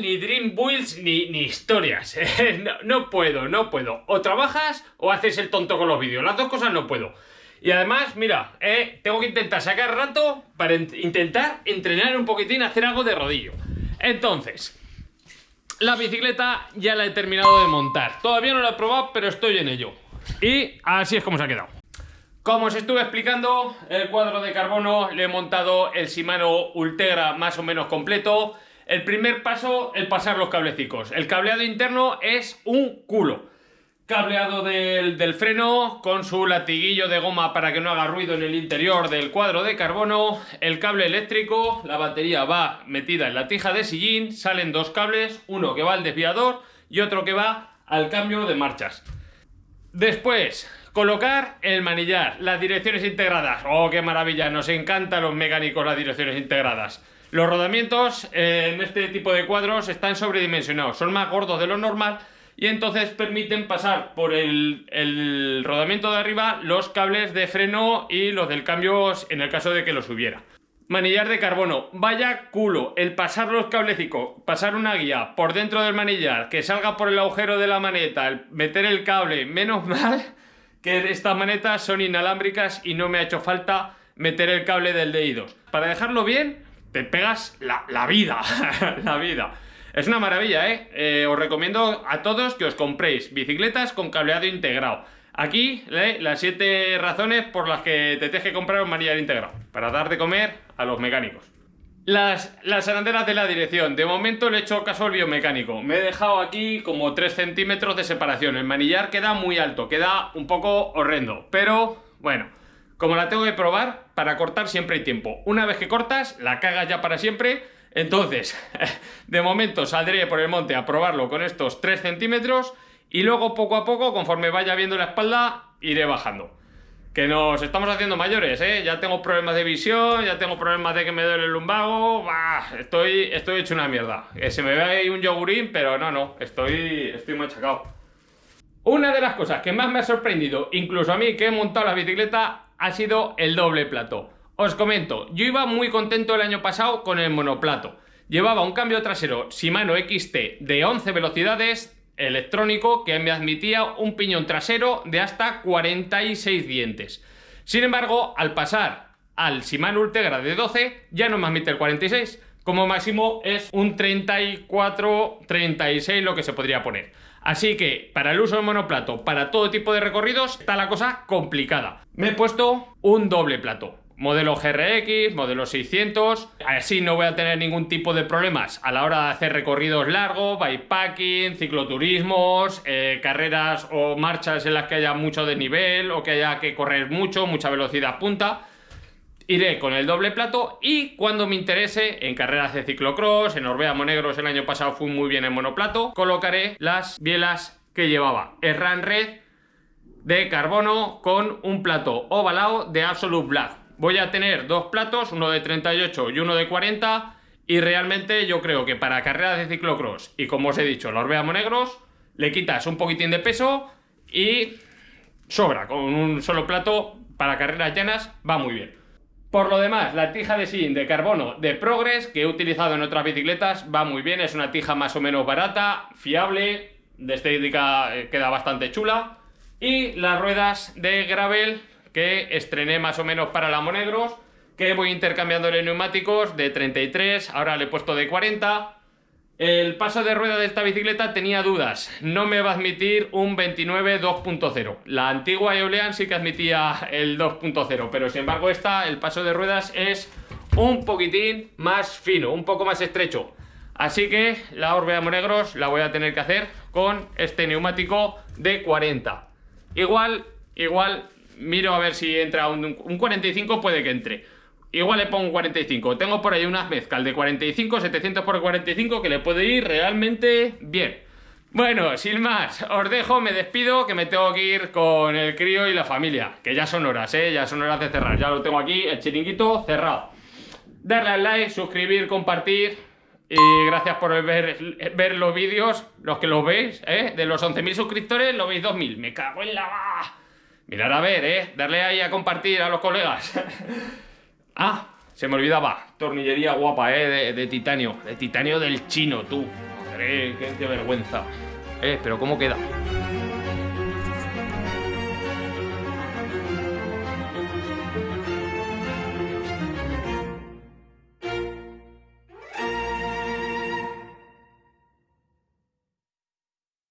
Ni Dream Builds ni, ni historias. no, no puedo, no puedo. O trabajas o haces el tonto con los vídeos. Las dos cosas no puedo. Y además, mira, eh, tengo que intentar sacar rato para intentar entrenar un poquitín, hacer algo de rodillo. Entonces, la bicicleta ya la he terminado de montar. Todavía no la he probado, pero estoy en ello. Y así es como se ha quedado. Como os estuve explicando, el cuadro de carbono le he montado el Shimano Ultegra más o menos completo. El primer paso, el pasar los cablecicos. El cableado interno es un culo cableado del, freno con su latiguillo de goma para que no haga ruido en el interior del cuadro de carbono, el cable eléctrico, la batería va metida en la tija de sillín, salen dos cables, uno que va al desviador y otro que va al cambio de marchas. Después, colocar el manillar, las direcciones integradas. ¡Oh, qué maravilla! Nos encantan los mecánicos las direcciones integradas. Los rodamientos eh, en este tipo de cuadros están sobredimensionados, son más gordos de lo normal y entonces permiten pasar por el, rodamiento de arriba los cables de freno y los del cambio en el caso de que los hubiera. Manillar de carbono, vaya culo, el pasar los cablecicos, pasar una guía por dentro del manillar, que salga por el agujero de la maneta, el meter el cable, menos mal que estas manetas son inalámbricas y no me ha hecho falta meter el cable del DI2. Para dejarlo bien, te pegas la, vida, la vida. Es una maravilla, ¿eh? ¿eh? Os recomiendo a todos que os compréis bicicletas con cableado integrado. Aquí ¿eh? las 7 razones por las que te tienes que comprar un manillar integrado, para dar de comer a los mecánicos. Las, las arandelas de la dirección, de momento le he hecho caso al biomecánico. Me he dejado aquí como 3 centímetros de separación. El manillar queda muy alto, queda un poco horrendo. Pero, bueno, como la tengo que probar, para cortar siempre hay tiempo. Una vez que cortas, la cagas ya para siempre entonces, de momento saldré por el monte a probarlo con estos 3 centímetros y luego poco a poco, conforme vaya viendo la espalda, iré bajando. Que nos estamos haciendo mayores, ¿eh? Ya tengo problemas de visión, ya tengo problemas de que me duele el lumbago, bah, estoy, estoy hecho una mierda. se me ve ahí un yogurín, pero no, no, estoy, estoy machacado. Una de las cosas que más me ha sorprendido, incluso a mí que he montado la bicicleta, ha sido el doble plato. Os comento, yo iba muy contento el año pasado con el monoplato. Llevaba un cambio trasero Shimano XT de 11 velocidades electrónico que me admitía un piñón trasero de hasta 46 dientes. Sin embargo, al pasar al Shimano Ultegra de 12 ya no me admite el 46, como máximo es un 34, 36 lo que se podría poner. Así que para el uso del monoplato, para todo tipo de recorridos, está la cosa complicada. Me he puesto un doble plato modelo GRX, modelo 600, así no voy a tener ningún tipo de problemas a la hora de hacer recorridos largos, bikepacking, cicloturismos, eh, carreras o marchas en las que haya mucho desnivel o que haya que correr mucho, mucha velocidad punta. Iré con el doble plato y cuando me interese en carreras de ciclocross, en Orbea Monegros el año pasado fui muy bien en monoplato, colocaré las bielas que llevaba. Erran Red de carbono con un plato ovalado de Absolute Black voy a tener dos platos, uno de 38 y uno de 40 y realmente yo creo que para carreras de ciclocross y como os he dicho, los Orbea Negros, le quitas un poquitín de peso y sobra, con un solo plato para carreras llanas va muy bien. Por lo demás, la tija de sillín de carbono de Progress que he utilizado en otras bicicletas va muy bien, es una tija más o menos barata, fiable, de estética eh, queda bastante chula. Y las ruedas de gravel que estrené más o menos para la Monegros, que voy intercambiándole neumáticos de 33, ahora le he puesto de 40. El paso de rueda de esta bicicleta tenía dudas, no me va a admitir un 29 2.0. La antigua Eolean sí que admitía el 2.0, pero sin embargo esta, el paso de ruedas es un poquitín más fino, un poco más estrecho. Así que la Orbea Monegros la voy a tener que hacer con este neumático de 40. Igual, igual miro a ver si entra un, 45, puede que entre. Igual le pongo un 45. Tengo por ahí unas mezclas de 45, 700 por 45 que le puede ir realmente bien. Bueno, sin más, os dejo, me despido, que me tengo que ir con el crío y la familia. Que ya son horas, ¿eh? Ya son horas de cerrar. Ya lo tengo aquí, el chiringuito cerrado. Darle al like, suscribir, compartir. Y gracias por ver, ver los vídeos, los que los veis, ¿eh? De los 11.000 suscriptores, lo veis 2.000. Me cago en la... Mirar a ver, ¿eh? Darle ahí a compartir a los colegas. ah, Se me olvidaba. Tornillería guapa, ¿eh? De, de titanio. De titanio del chino, tú. Qué, qué vergüenza. Eh, pero ¿cómo queda?